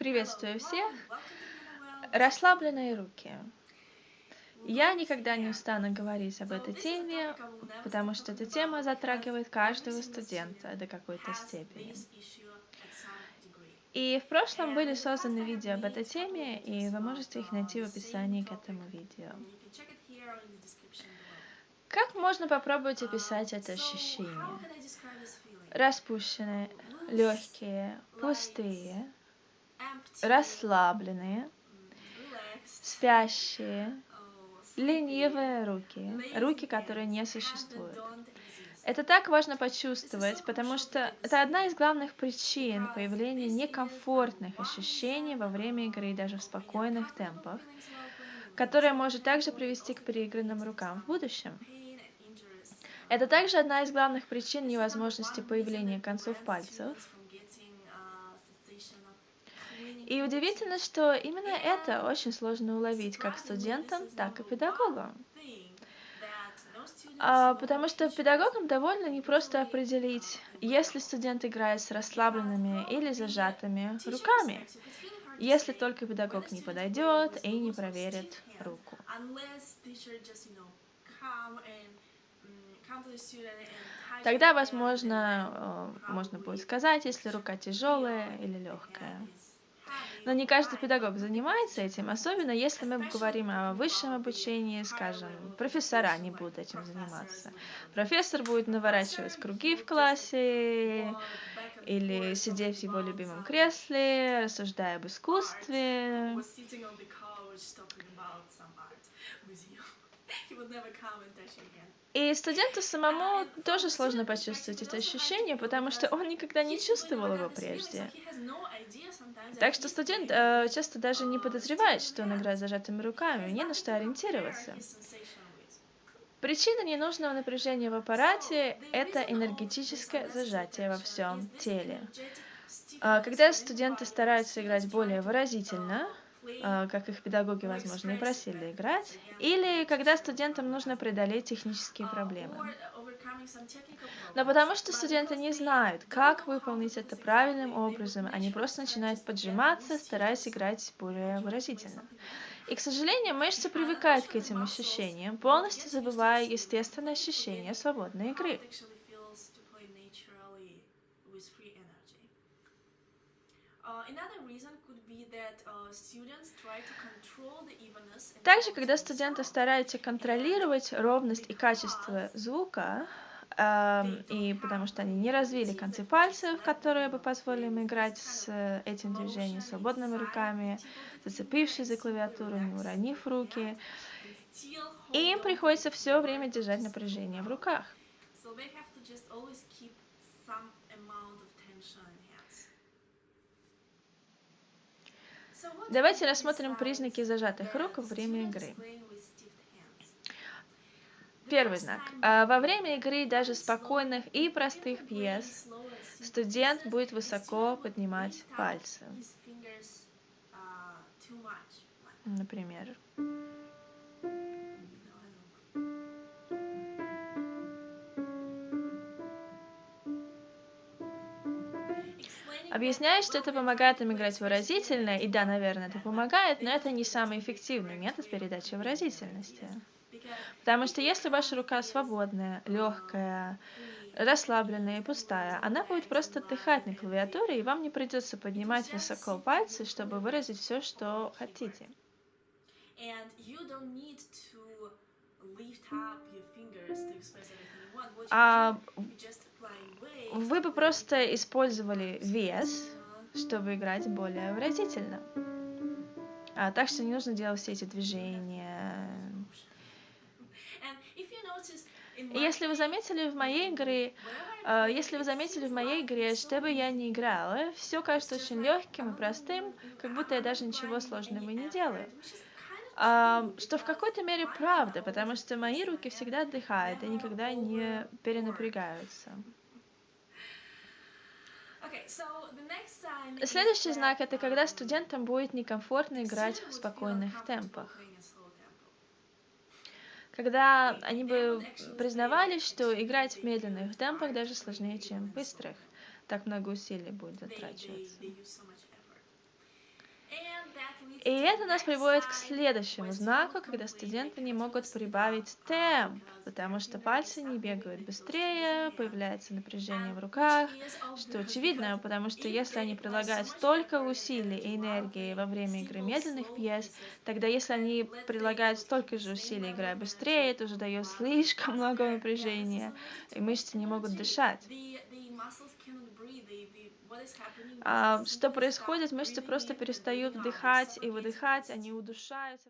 Приветствую всех! Расслабленные руки. Я никогда не устану говорить об этой теме, потому что эта тема затрагивает каждого студента до какой-то степени. И в прошлом были созданы видео об этой теме, и вы можете их найти в описании к этому видео. Как можно попробовать описать это ощущение? Распущенные, легкие, пустые, расслабленные, спящие, ленивые руки, руки, которые не существуют. Это так важно почувствовать, потому что это одна из главных причин появления некомфортных ощущений во время игры, даже в спокойных темпах, которая может также привести к переигранным рукам в будущем. Это также одна из главных причин невозможности появления концов пальцев. И удивительно, что именно это очень сложно уловить как студентам, так и педагогам. А, потому что педагогам довольно непросто определить, если студент играет с расслабленными или зажатыми руками, если только педагог не подойдет и не проверит руку. Тогда, возможно, э, можно будет сказать, если рука тяжелая или легкая. Но не каждый педагог занимается этим, особенно если мы говорим о высшем обучении, скажем, профессора не будут этим заниматься. Профессор будет наворачивать круги в классе или сидеть в его любимом кресле, рассуждая об искусстве. И студенту самому тоже сложно почувствовать это ощущение, потому что он никогда не чувствовал его прежде. Так что студент э, часто даже не подозревает, что он играет зажатыми руками, не на что ориентироваться. Причина ненужного напряжения в аппарате – это энергетическое зажатие во всем теле. А, когда студенты стараются играть более выразительно, а, как их педагоги, возможно, и просили играть, или когда студентам нужно преодолеть технические проблемы. Но потому что студенты не знают, как выполнить это правильным образом, они просто начинают поджиматься, стараясь играть более выразительно. И, к сожалению, мышцы привыкают к этим ощущениям, полностью забывая естественное ощущение свободной игры. Также, когда студенты стараются контролировать ровность и качество звука, эм, и потому что они не развили концы пальцев, которые бы позволили им играть с этим движением свободными руками, зацепившись за клавиатуру, не уронив руки, и им приходится все время держать напряжение в руках. Давайте рассмотрим признаки зажатых рук во время игры. Первый знак. А, во время игры даже спокойных и простых пьес студент будет высоко поднимать пальцы. Например. Объясняю, что это помогает им играть выразительно, и да, наверное, это помогает, но это не самый эффективный метод передачи выразительности. Потому что если ваша рука свободная, легкая, расслабленная и пустая, она будет просто отдыхать на клавиатуре, и вам не придется поднимать высоко пальцы, чтобы выразить все, что хотите. А вы бы просто использовали вес, чтобы играть более выразительно. А, так что не нужно делать все эти движения. Если вы заметили в моей игре, э, если вы заметили в моей игре, что бы я не играла, все кажется очень легким и простым, как будто я даже ничего сложного не делаю. Uh, что в какой-то мере правда, потому что мои руки всегда отдыхают и никогда не перенапрягаются. Следующий знак – это когда студентам будет некомфортно играть в спокойных темпах. Когда они бы признавались, что играть в медленных темпах даже сложнее, чем в быстрых. Так много усилий будет затрачиваться. И это нас приводит к следующему знаку, когда студенты не могут прибавить темп, потому что пальцы не бегают быстрее, появляется напряжение в руках, что очевидно, потому что если они прилагают столько усилий и энергии во время игры медленных пьес, тогда если они прилагают столько же усилий, играя быстрее, это уже дает слишком много напряжения, и мышцы не могут дышать. А, что происходит? Мышцы просто перестают вдыхать и выдыхать, они удушаются.